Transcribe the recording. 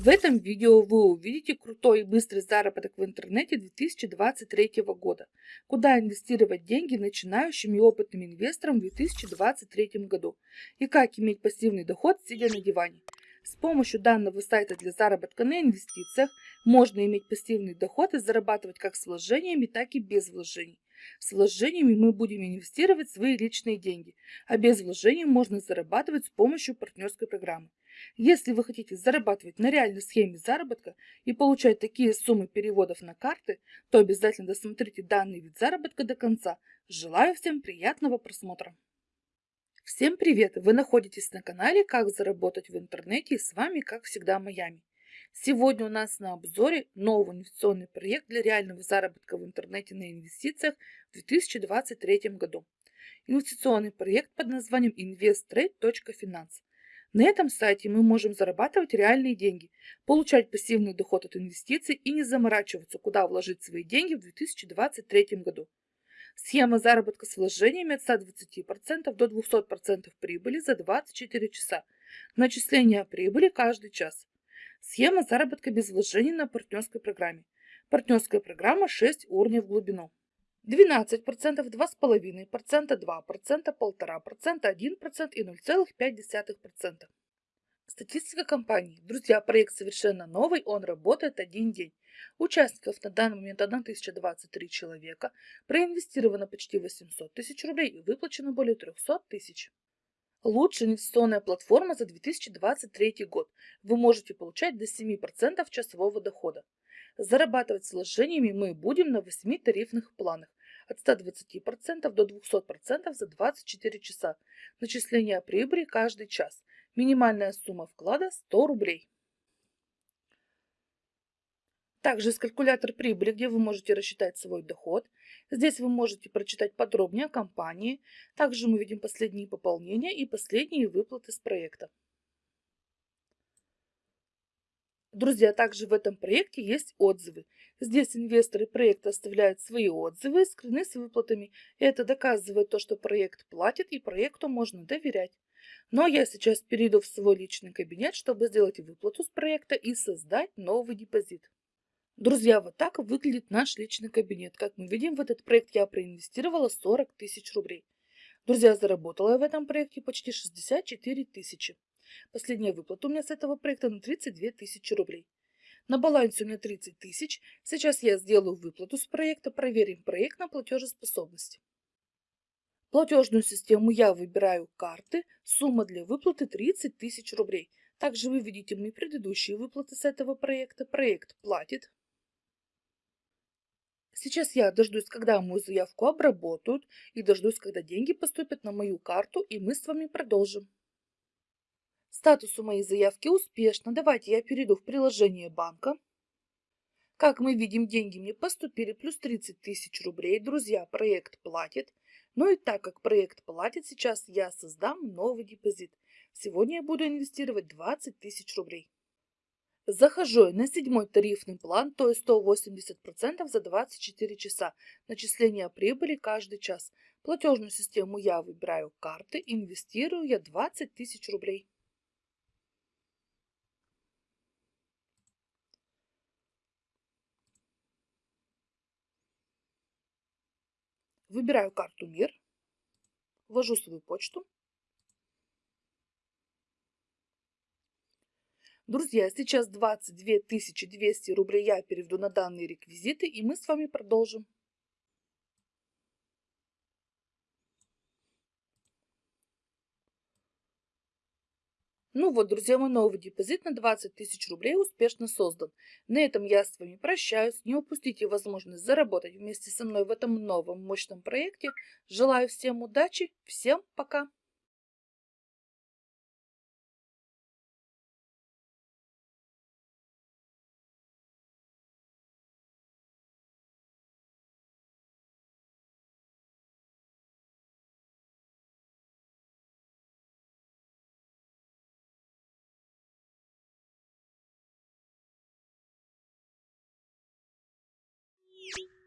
В этом видео вы увидите крутой и быстрый заработок в интернете 2023 года, куда инвестировать деньги начинающим и опытным инвесторам в 2023 году и как иметь пассивный доход, сидя на диване. С помощью данного сайта для заработка на инвестициях можно иметь пассивный доход и зарабатывать как с вложениями, так и без вложений. С вложениями мы будем инвестировать свои личные деньги, а без вложений можно зарабатывать с помощью партнерской программы. Если вы хотите зарабатывать на реальной схеме заработка и получать такие суммы переводов на карты, то обязательно досмотрите данный вид заработка до конца. Желаю всем приятного просмотра! Всем привет! Вы находитесь на канале «Как заработать в интернете» и с вами, как всегда, Майами. Сегодня у нас на обзоре новый инвестиционный проект для реального заработка в интернете на инвестициях в 2023 году. Инвестиционный проект под названием investtrade.finance. На этом сайте мы можем зарабатывать реальные деньги, получать пассивный доход от инвестиций и не заморачиваться, куда вложить свои деньги в 2023 году. Схема заработка с вложениями от 120% до 200% прибыли за 24 часа. Начисление прибыли каждый час. Схема заработка без вложений на партнерской программе. Партнерская программа 6 уровней в глубину. 12%, 2,5%, 2%, 1,5%, 1% и 0,5%. Статистика компании. Друзья, проект совершенно новый, он работает один день. Участников на данный момент 1023 человека, проинвестировано почти 800 тысяч рублей и выплачено более 300 тысяч. Лучшая инвестиционная платформа за 2023 год. Вы можете получать до 7% часового дохода. Зарабатывать с вложениями мы будем на 8 тарифных планах от 120% до 200% за 24 часа. Начисление прибыли каждый час. Минимальная сумма вклада 100 рублей. Также есть калькулятор прибыли, где вы можете рассчитать свой доход. Здесь вы можете прочитать подробнее о компании. Также мы видим последние пополнения и последние выплаты с проекта. Друзья, также в этом проекте есть отзывы. Здесь инвесторы проекта оставляют свои отзывы, скрыны с выплатами. Это доказывает то, что проект платит и проекту можно доверять. Но я сейчас перейду в свой личный кабинет, чтобы сделать выплату с проекта и создать новый депозит. Друзья, вот так выглядит наш личный кабинет. Как мы видим, в этот проект я проинвестировала 40 тысяч рублей. Друзья, заработала я в этом проекте почти 64 тысячи. Последняя выплата у меня с этого проекта на 32 тысячи рублей. На балансе у меня 30 тысяч. Сейчас я сделаю выплату с проекта, проверим проект на платежеспособность. Платежную систему я выбираю карты. Сумма для выплаты 30 тысяч рублей. Также вы видите мои предыдущие выплаты с этого проекта. Проект платит. Сейчас я дождусь, когда мою заявку обработают, и дождусь, когда деньги поступят на мою карту, и мы с вами продолжим. Статус у моей заявки успешно. Давайте я перейду в приложение банка. Как мы видим, деньги мне поступили плюс 30 тысяч рублей. Друзья, проект платит. Ну и так как проект платит, сейчас я создам новый депозит. Сегодня я буду инвестировать 20 тысяч рублей. Захожу на седьмой тарифный план, то есть 180% за 24 часа. Начисление прибыли каждый час. Платежную систему я выбираю карты, инвестирую я 20 тысяч рублей. Выбираю карту «Мир», ввожу свою почту. Друзья, сейчас 22 200 рублей я переведу на данные реквизиты, и мы с вами продолжим. Ну вот, друзья, мой новый депозит на 20 тысяч рублей успешно создан. На этом я с вами прощаюсь. Не упустите возможность заработать вместе со мной в этом новом мощном проекте. Желаю всем удачи. Всем пока. Beep.